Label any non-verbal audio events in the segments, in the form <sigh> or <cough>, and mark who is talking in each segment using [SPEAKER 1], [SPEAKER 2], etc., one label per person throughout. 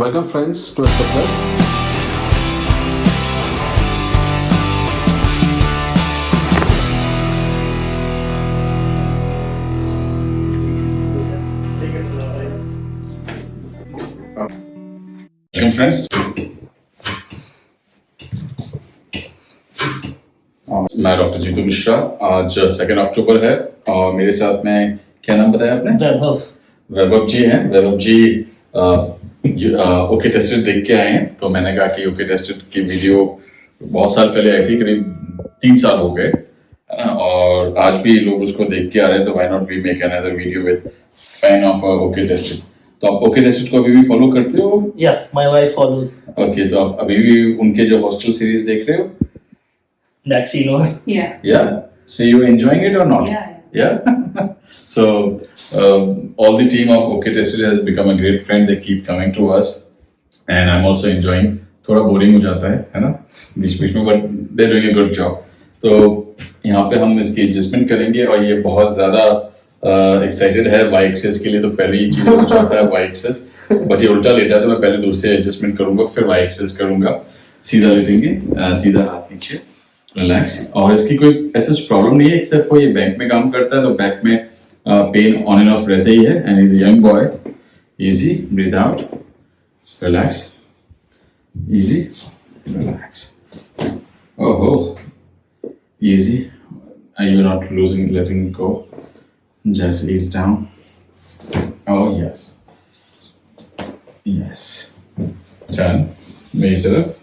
[SPEAKER 1] Welcome friends to Extra Plus.
[SPEAKER 2] Welcome friends मैं doctor Jitu Mishra आज second अक्टूबर है और मेरे साथ में क्या नाम बताया आपने?
[SPEAKER 3] वैभव।
[SPEAKER 2] वैभव जी हैं। वैभव जी ओके टेस्टेड देख के आए हैं। तो मैंने कहा कि ओके टेस्टेड की वीडियो बहुत साल पहले आई थी करीब तीन साल हो गए। और आज भी लोग उसको देख के आ रहे हैं तो why not we make another video with fan of okay tested तो आप ओके टेस्टेड को अभी भी फॉलो करते हो?
[SPEAKER 3] या माय वाइफ फॉलोज
[SPEAKER 2] ओके तो आप अभी भी उनके जो हॉस्टल सीरीज़ देख रहे हो?
[SPEAKER 3] That she know
[SPEAKER 4] Yeah.
[SPEAKER 2] Yeah. So you enjoying it or not?
[SPEAKER 4] Yeah. <laughs>
[SPEAKER 2] So um, all the team of OK Tested has become a great friend. They keep coming to us, and I'm also enjoying. थोड़ा boring हो जाता है है ना बीच बीच में but they doing a good job तो यहाँ पे हम इसकी एडजस्टमेंट करेंगे और ये बहुत ज़्यादा एक्साइटेड uh, है वाई एक्सेस के लिए तो पहले ही चीज़ हो जाता है वाई एक्सेस बट ये उल्टा लेटा है तो मैं पहले से एडजस्टमेंट करूँगा फिर वाई एक्सेस करूँगा सीधा लेटेंगे अ, सीधा हाथ नीचे रिलैक्स और इसकी कोई ऐसा प्रॉब्लम नहीं है एक्सेप्ट वो ये बैंक में काम करता है तो बैंक में पेन ऑन एंड ऑफ़ रहता ही है and is young boy easy breathe out relax easy relax ओहो easy I you not losing letting go just ease down oh yes yes चल मेरी तरफ़।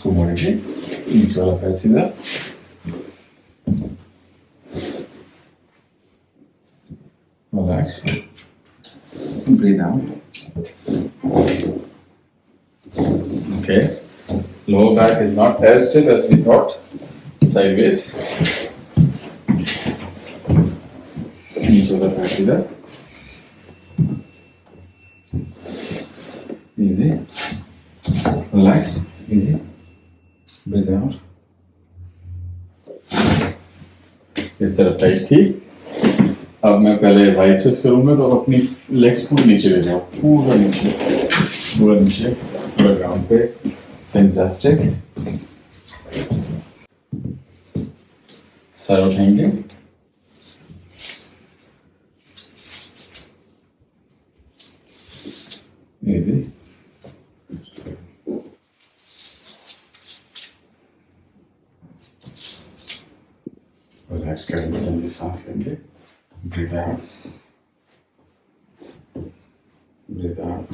[SPEAKER 2] community. Iniziò la. Relax. Breathe out. Okay. Lower back is not as stiff as we thought. Sideways. La. Easy. Relax. Easy. Breathe इस तरफ़ tight थी अब मैं पहले Y access करूँगा तो अपनी लेग्स पूरे नीचे ले जाओ पूरा नीचे पूरा नीचे पूरा ग्राउंड पे फैंटास्टिक सर उठाएँगे इजी रिलैक्स करेंगे लंबी सांस लेंगे? ब्रीथ आउट ब्रीथ आउट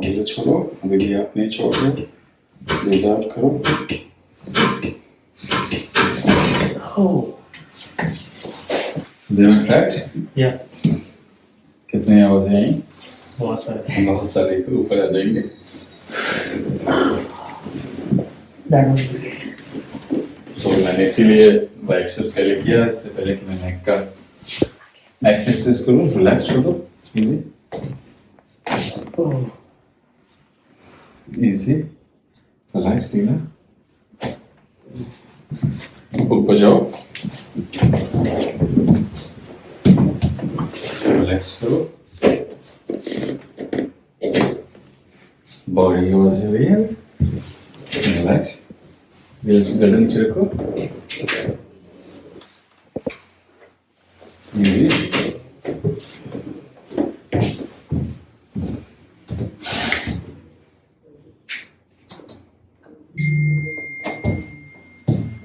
[SPEAKER 2] धीरे छोड़ो। अभी भी आप नहीं छोड़। रहे आउट करो। ट्रैक्स
[SPEAKER 3] या
[SPEAKER 2] कितने आवाज़ें आई
[SPEAKER 3] बहुत सारे।
[SPEAKER 2] बहुत सारे ऊपर आ जाएँगे। सो मैंने इसीलिए एक्सेस पहले किया इससे पहले कि मैं नेक का एक्सेस करूँ। रिलैक्स छोड़ो इजी इजी रिलैक्स लीना ऊपर जाओ। रिलैक्स करो। बॉडी वॉज रियल रिलैक्स गर्दन नीचे रखो easy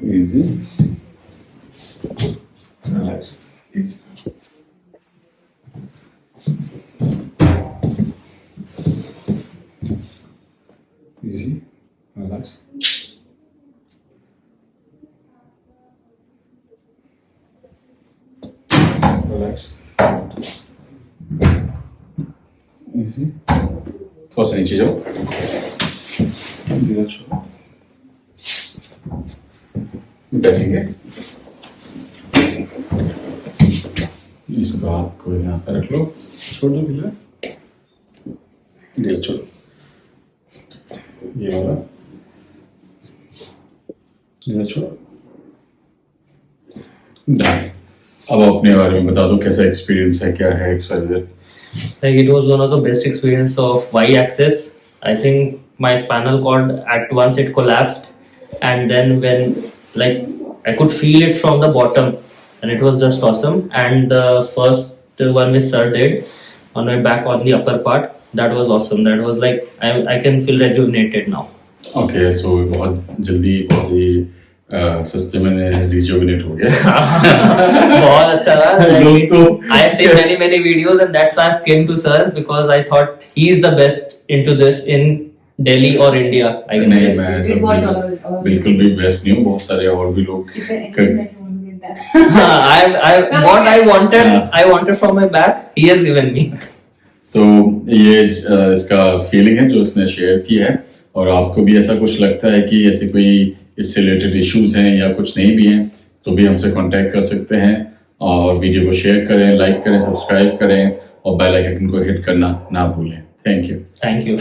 [SPEAKER 2] easy relax easy Easy. Relax relax easy. थोड़ा सा नीचे जाओ बैठेंगे इसको आपको यहाँ पर रख लो छोड़ दो ढीला ढीला छोड़ो ये वाला इधर छोड़ो Done. अब अपने बारे में बता दो कैसा एक्सपीरियंस है क्या है XYZ
[SPEAKER 3] Like it was one of the best experience of y-axis. I think my spinal cord at once it collapsed, and then when like I could feel it from the bottom, and it was just awesome. And the first one which sir did on my back on the upper part, that was awesome. That was like I I can feel rejuvenated now.
[SPEAKER 2] Okay so बहुत जल्दी बहुत ही अ, सस्ते में rejuvenate हो गया
[SPEAKER 3] बहुत अच्छा रहा
[SPEAKER 2] लोग तो
[SPEAKER 3] I have seen many many videos and that's why I came to sir because I thought he is the best into this in Delhi or India. I can
[SPEAKER 2] नहीं
[SPEAKER 3] say.
[SPEAKER 2] मैं बिल्कुल भी बेस्ट नहीं हूँ बहुत सारे और भी लोग
[SPEAKER 4] That? <laughs>
[SPEAKER 3] I, what I wanted,
[SPEAKER 2] Yeah.
[SPEAKER 3] I wanted from my back. He has given me. <laughs>
[SPEAKER 2] तो ये इसका फीलिंग है जो उसने शेयर की है और आपको भी ऐसा कुछ लगता है कि ऐसे कोई इससे रिलेटेड इश्यूज़ हैं या कुछ नहीं भी हैं तो भी हमसे कांटेक्ट कर सकते हैं और वीडियो को शेयर करें लाइक करें सब्सक्राइब करें और बेल आइकन को हिट करना ना भूलें थैंक यू
[SPEAKER 3] Thank you.